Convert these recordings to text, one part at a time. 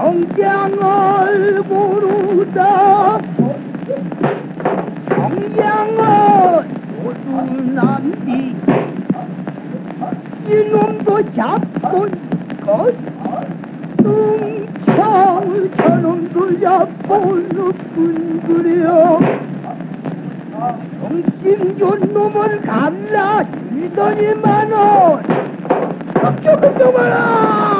정장을 모르다 정장을 모두 남디 이놈도 잡고 것 뚱청 저놈도 잡고는 그려. 정신 좋은 놈을 갈라 주더니만은 그쪽 그쪽 마라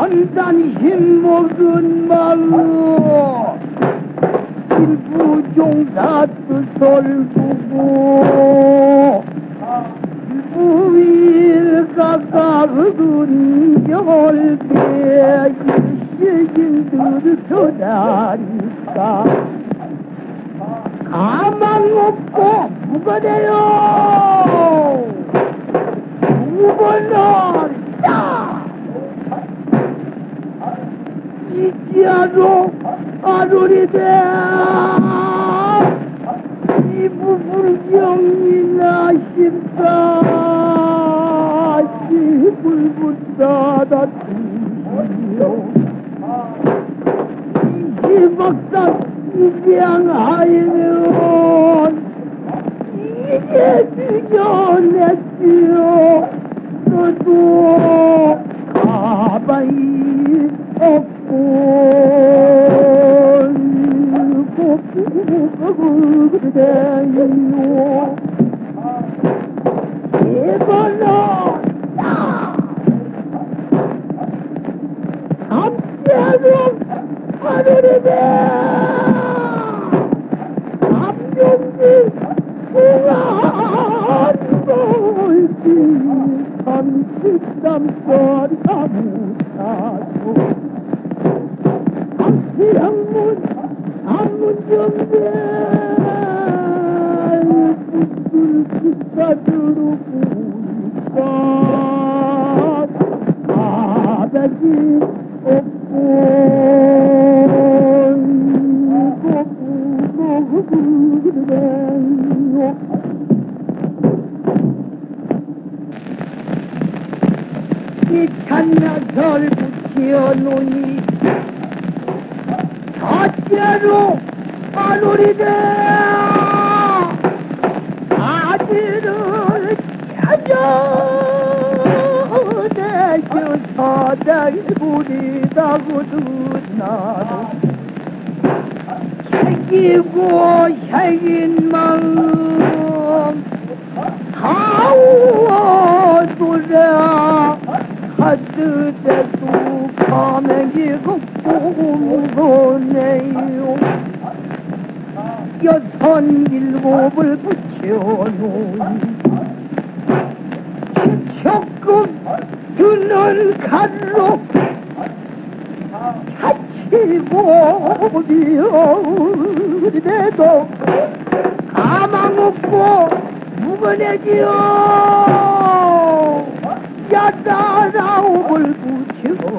일천단 힘먹은 마음 일부종사 뜻을 두고 일부일가가은 열배 일시인들 서다니까. 가망 없고 무거대요. 무거너리다 이지아로 아루리대. 이부불경이나 십사. 시불불다다 주시오. 이박사 입양하이는 이제 죽여냈지요. 너도 가만히 없고 그대요 이걸로 감자로 하늘이다 감정지 공안볼지 삼십삼선 사무사도 암시양문 암문정대 붙여 놓니 어째로 마누리대 아들을 찾아 대셔 사장이 부리다고 듣나도 새기고 새긴 마음 걷고무거네요 여섯 일곱을 붙여놓은 적금 드는 칼로 다치고 비어내도 가망 없고 묵어내지요 야따라움을 붙여도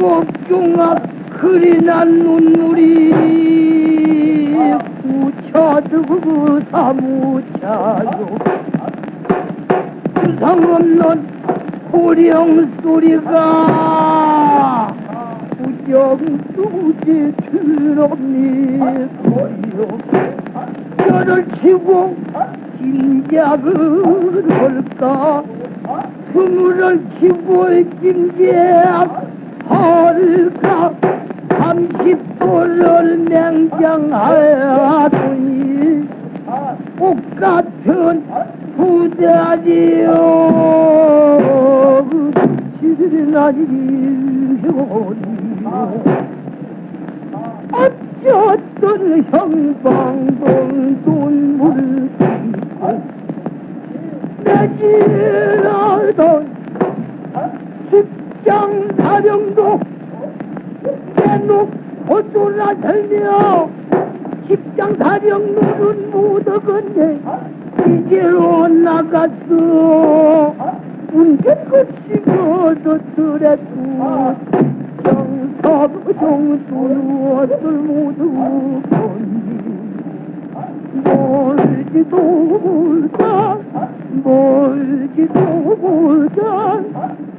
지 국중앞 그리 난 눈물이 붙여두고 사무차요. 구성 없는 호령 소리가 우정두지 드럽니? 소리요 뼈를 치고 짐작을 할까? 스물을 키고 김 제 헐까? 삼십도를 맹장하더니 옷같은 부자지요. 지나리요 어쩌던 형방동 돈물을 내지라던 직 장 사령도 대놓고 돌아다녀 직장 사령노는 묻어건네 이제로 나갔어. 운전급식 얻었더라도 정석 정수엇을 모두 건니 멀지도 못한 멀지도 못한